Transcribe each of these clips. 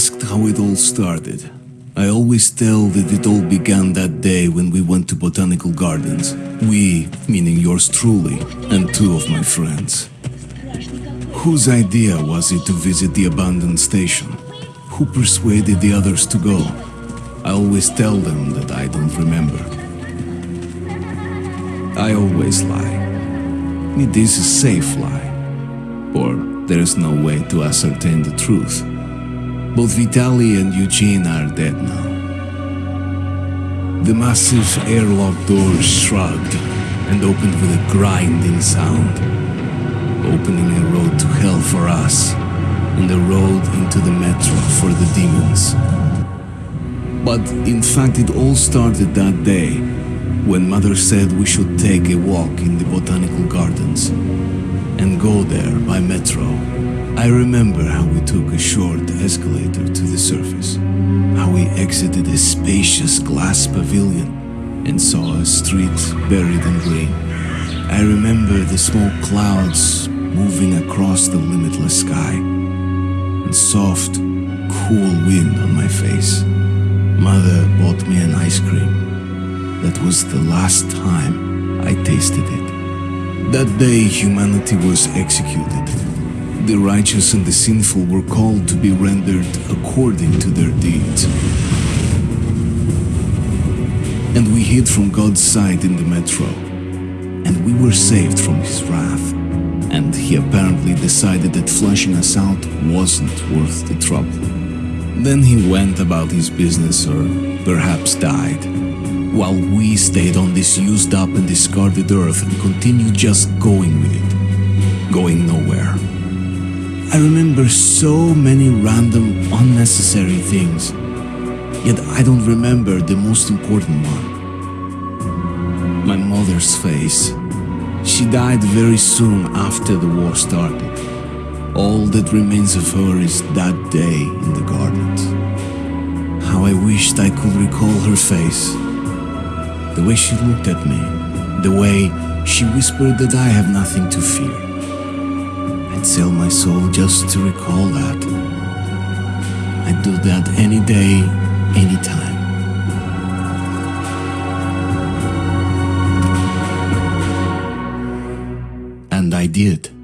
Asked how it all started, I always tell that it all began that day when we went to botanical gardens. We, meaning yours truly, and two of my friends. Whose idea was it to visit the abandoned station? Who persuaded the others to go? I always tell them that I don't remember. I always lie. It is a safe lie. Or there is no way to ascertain the truth. Both Vitaly and Eugene are dead now. The massive airlock doors shrugged and opened with a grinding sound, opening a road to hell for us and a road into the metro for the demons. But in fact, it all started that day when Mother said we should take a walk in the botanical gardens and go there by metro. I remember how we took a short escalator to the surface, how we exited a spacious glass pavilion and saw a street buried in green. I remember the small clouds moving across the limitless sky and soft, cool wind on my face. Mother bought me an ice cream. That was the last time I tasted it. That day humanity was executed. The righteous and the sinful were called to be rendered according to their deeds. And we hid from God's sight in the metro. And we were saved from his wrath. And he apparently decided that flushing us out wasn't worth the trouble. Then he went about his business or perhaps died. While we stayed on this used up and discarded earth and continued just going with it. Going nowhere. I remember so many random, unnecessary things. Yet I don't remember the most important one. My mother's face. She died very soon after the war started. All that remains of her is that day in the gardens. How I wished I could recall her face. The way she looked at me. The way she whispered that I have nothing to fear. I'd sell my soul just to recall that. I'd do that any day, anytime. And I did.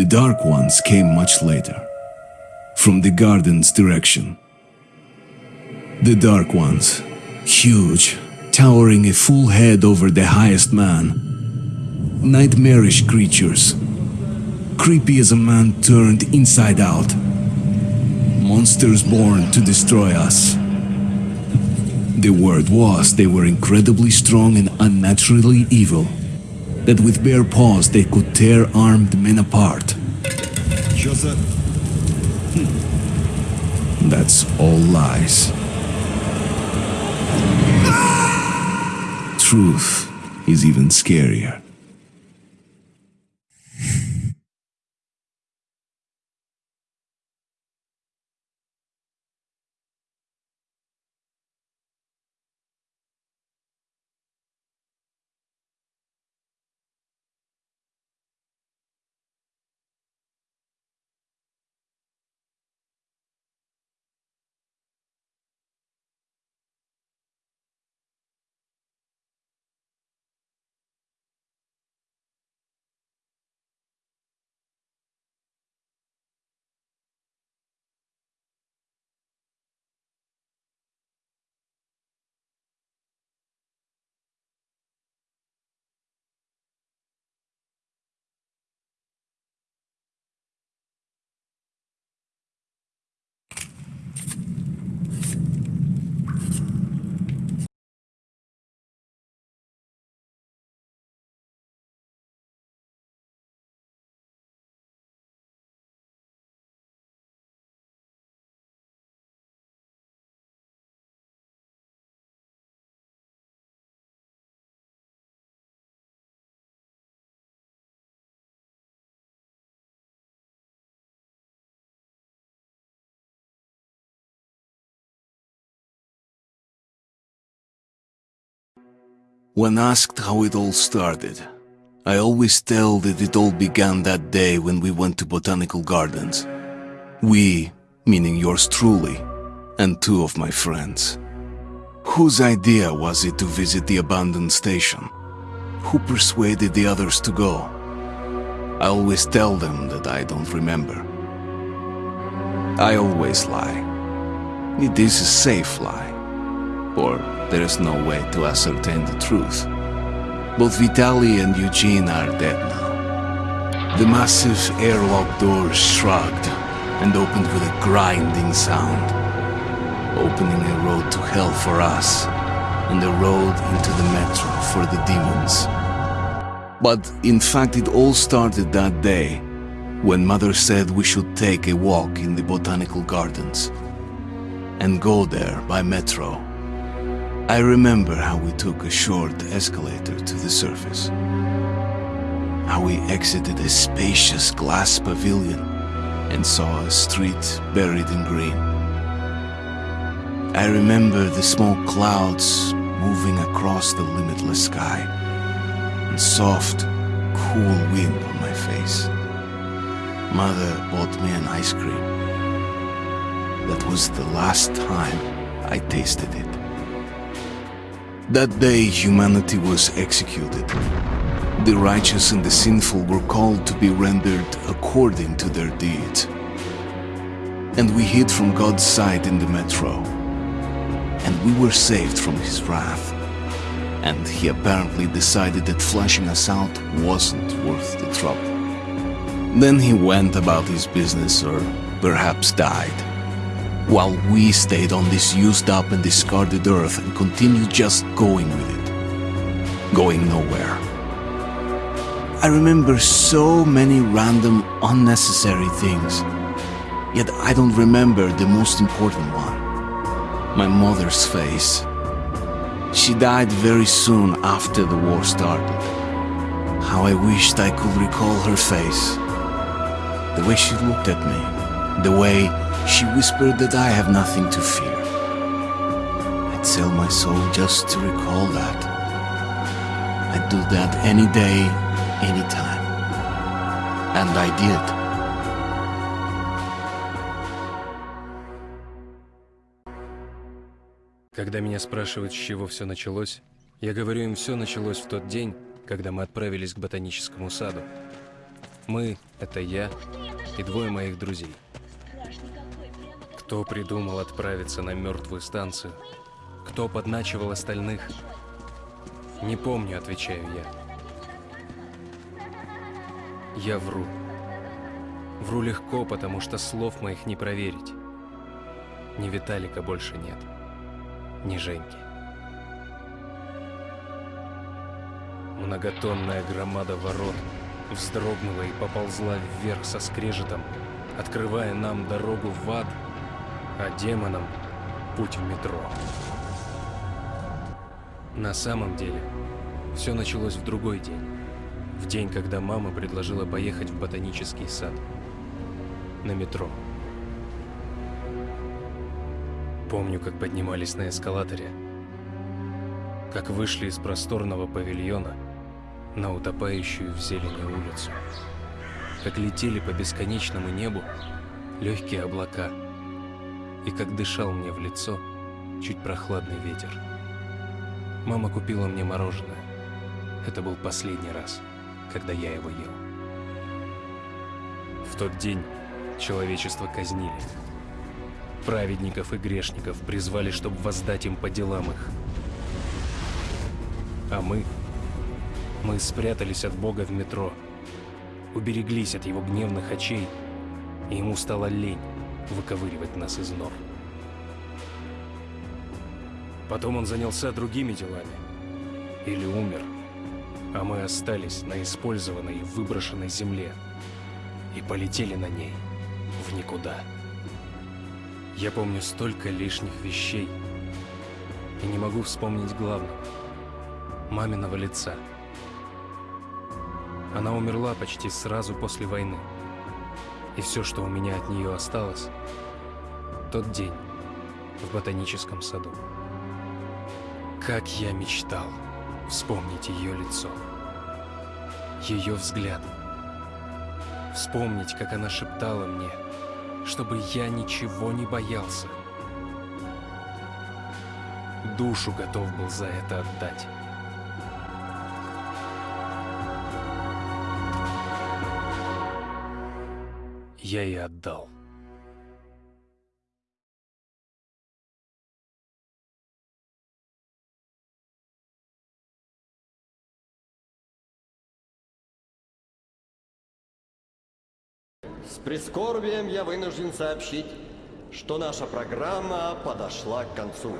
The dark ones came much later, from the garden's direction. The dark ones, huge, towering a full head over the highest man. Nightmarish creatures, creepy as a man turned inside out. Monsters born to destroy us. The word was they were incredibly strong and unnaturally evil that with bare paws they could tear armed men apart. Joseph. Hmm. That's all lies. Ah! Truth is even scarier. When asked how it all started, I always tell that it all began that day when we went to botanical gardens. We, meaning yours truly, and two of my friends. Whose idea was it to visit the abandoned station? Who persuaded the others to go? I always tell them that I don't remember. I always lie. It is a safe lie, or there is no way to ascertain the truth. Both Vitali and Eugene are dead now. The massive airlock doors shrugged and opened with a grinding sound, opening a road to hell for us and a road into the metro for the demons. But in fact, it all started that day when Mother said we should take a walk in the botanical gardens and go there by metro. I remember how we took a short escalator to the surface. How we exited a spacious glass pavilion and saw a street buried in green. I remember the small clouds moving across the limitless sky and soft, cool wind on my face. Mother bought me an ice cream. That was the last time I tasted it. That day, humanity was executed. The righteous and the sinful were called to be rendered according to their deeds. And we hid from God's sight in the metro. And we were saved from his wrath. And he apparently decided that flashing us out wasn't worth the trouble. Then he went about his business or perhaps died. While we stayed on this used up and discarded earth and continued just going with it. Going nowhere. I remember so many random, unnecessary things. Yet I don't remember the most important one. My mother's face. She died very soon after the war started. How I wished I could recall her face. The way she looked at me. The way she whispered that I have nothing to fear. I'd sell my soul just to recall that. I'd do that any day, any time. And I did. Когда меня спрашивают, с чего все началось, я говорю им, все началось в тот день, когда мы отправились к ботаническому саду. Мы — это я и двое моих друзей. Кто придумал отправиться на мертвую станцию? Кто подначивал остальных? Не помню, отвечаю я. Я вру. Вру легко, потому что слов моих не проверить. Ни Виталика больше нет, ни Женьки. Многотонная громада ворот вздрогнула и поползла вверх со скрежетом, открывая нам дорогу в ад, а демонам путь в метро. На самом деле, все началось в другой день. В день, когда мама предложила поехать в ботанический сад. На метро. Помню, как поднимались на эскалаторе. Как вышли из просторного павильона на утопающую в зелени улицу. Как летели по бесконечному небу легкие облака. И как дышал мне в лицо чуть прохладный ветер. Мама купила мне мороженое. Это был последний раз, когда я его ел. В тот день человечество казнили. Праведников и грешников призвали, чтобы воздать им по делам их. А мы... Мы спрятались от Бога в метро. Убереглись от его гневных очей, и ему стало лень выковыривать нас из нор. Потом он занялся другими делами. Или умер. А мы остались на использованной и выброшенной земле. И полетели на ней в никуда. Я помню столько лишних вещей. И не могу вспомнить главного. Маминого лица. Она умерла почти сразу после войны. И все, что у меня от нее осталось, тот день в ботаническом саду. Как я мечтал Вспомнить ее лицо. Ее взгляд. Вспомнить, как она шептала мне, чтобы я ничего не боялся. Душу готов был за это отдать. Я и отдал. С прискорбием я вынужден сообщить, что наша программа подошла к концу.